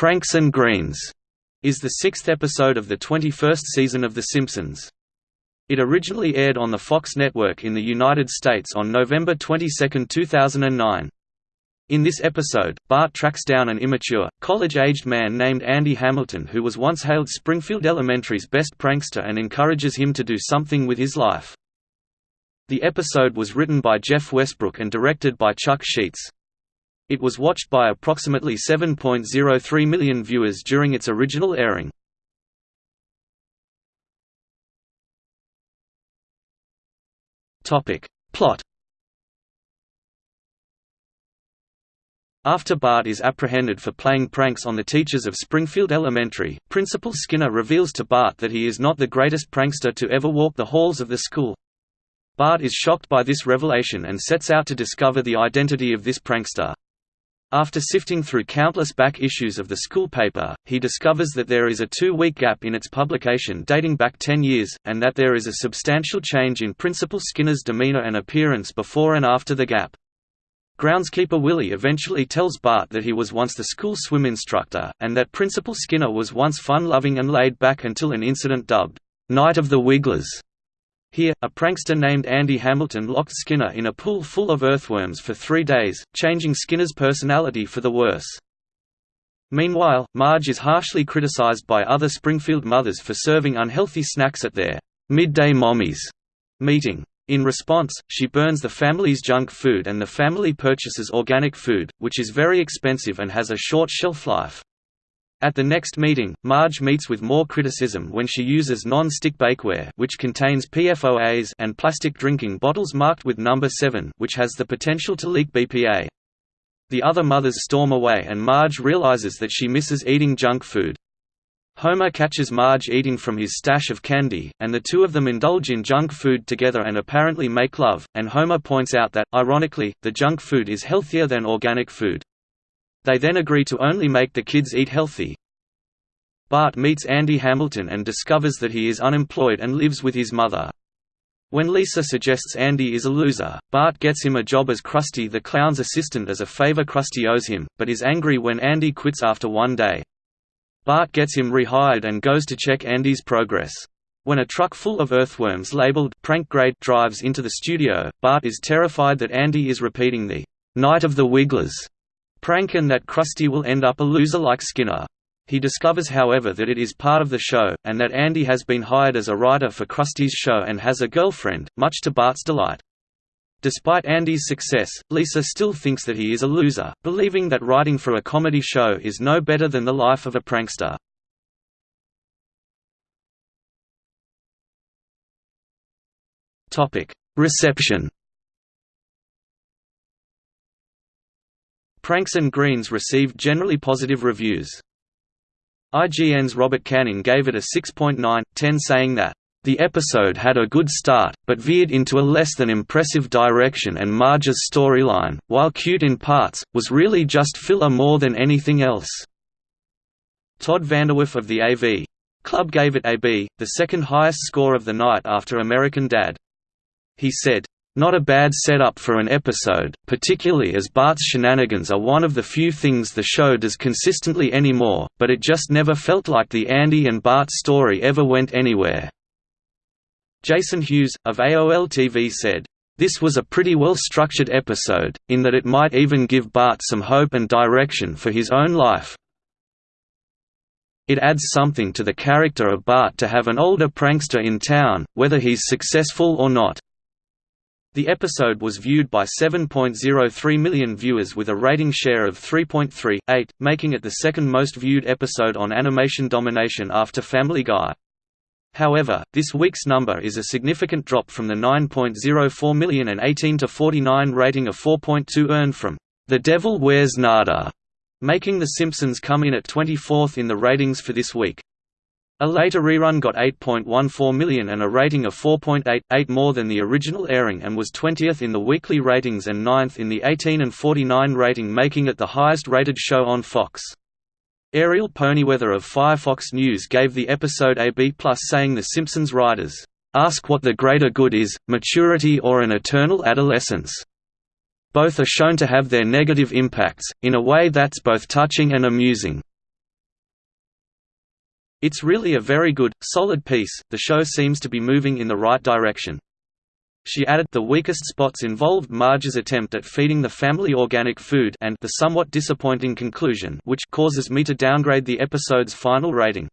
Pranks and Greens is the sixth episode of the 21st season of The Simpsons. It originally aired on the Fox network in the United States on November 22, 2009. In this episode, Bart tracks down an immature, college-aged man named Andy Hamilton who was once hailed Springfield Elementary's best prankster and encourages him to do something with his life. The episode was written by Jeff Westbrook and directed by Chuck Sheetz. It was watched by approximately 7.03 million viewers during its original airing. Plot After Bart is apprehended for playing pranks on the teachers of Springfield Elementary, Principal Skinner reveals to Bart that he is not the greatest prankster to ever walk the halls of the school. Bart is shocked by this revelation and sets out to discover the identity of this prankster. After sifting through countless back issues of the school paper, he discovers that there is a two-week gap in its publication dating back 10 years, and that there is a substantial change in Principal Skinner's demeanor and appearance before and after the gap. Groundskeeper Willie eventually tells Bart that he was once the school swim instructor, and that Principal Skinner was once fun-loving and laid back until an incident dubbed, "'Night of the Wigglers' Here, a prankster named Andy Hamilton locked Skinner in a pool full of earthworms for three days, changing Skinner's personality for the worse. Meanwhile, Marge is harshly criticized by other Springfield mothers for serving unhealthy snacks at their midday mommies meeting. In response, she burns the family's junk food and the family purchases organic food, which is very expensive and has a short shelf life. At the next meeting, Marge meets with more criticism when she uses non-stick bakeware which contains PFOAs and plastic drinking bottles marked with number 7 which has the potential to leak BPA. The other mothers storm away and Marge realizes that she misses eating junk food. Homer catches Marge eating from his stash of candy, and the two of them indulge in junk food together and apparently make love, and Homer points out that, ironically, the junk food is healthier than organic food. They then agree to only make the kids eat healthy. Bart meets Andy Hamilton and discovers that he is unemployed and lives with his mother. When Lisa suggests Andy is a loser, Bart gets him a job as Krusty the Clown's assistant as a favor Krusty owes him, but is angry when Andy quits after one day. Bart gets him rehired and goes to check Andy's progress. When a truck full of earthworms labeled prank grade drives into the studio, Bart is terrified that Andy is repeating the Night of the Wigglers prank and that Krusty will end up a loser like Skinner. He discovers however that it is part of the show, and that Andy has been hired as a writer for Krusty's show and has a girlfriend, much to Bart's delight. Despite Andy's success, Lisa still thinks that he is a loser, believing that writing for a comedy show is no better than the life of a prankster. Reception Pranks and Greens received generally positive reviews. IGN's Robert Canning gave it a 6.9/10 saying that the episode had a good start, but veered into a less than impressive direction and Marge's storyline, while cute in parts, was really just filler more than anything else. Todd VanDerWerff of the AV Club gave it a B, the second highest score of the night after American Dad. He said, not a bad setup for an episode, particularly as Bart's shenanigans are one of the few things the show does consistently anymore, but it just never felt like the Andy and Bart story ever went anywhere. Jason Hughes, of AOL TV said, this was a pretty well-structured episode, in that it might even give Bart some hope and direction for his own life. It adds something to the character of Bart to have an older prankster in town, whether he's successful or not. The episode was viewed by 7.03 million viewers with a rating share of 3.38, making it the second most viewed episode on Animation Domination after Family Guy. However, this week's number is a significant drop from the 9.04 million and 18 to 49 rating of 4.2 earned from The Devil Wears Nada, making The Simpsons come in at 24th in the ratings for this week. A later rerun got 8.14 million and a rating of 4.88 more than the original airing and was 20th in the weekly ratings and 9th in the 18 and 49 rating making it the highest rated show on Fox. Ariel Ponywether of Firefox News gave the episode a B+, saying The Simpsons writers, "...ask what the greater good is, maturity or an eternal adolescence. Both are shown to have their negative impacts, in a way that's both touching and amusing." It's really a very good, solid piece, the show seems to be moving in the right direction. She added, the weakest spots involved Marge's attempt at feeding the family organic food and the somewhat disappointing conclusion which causes me to downgrade the episode's final rating.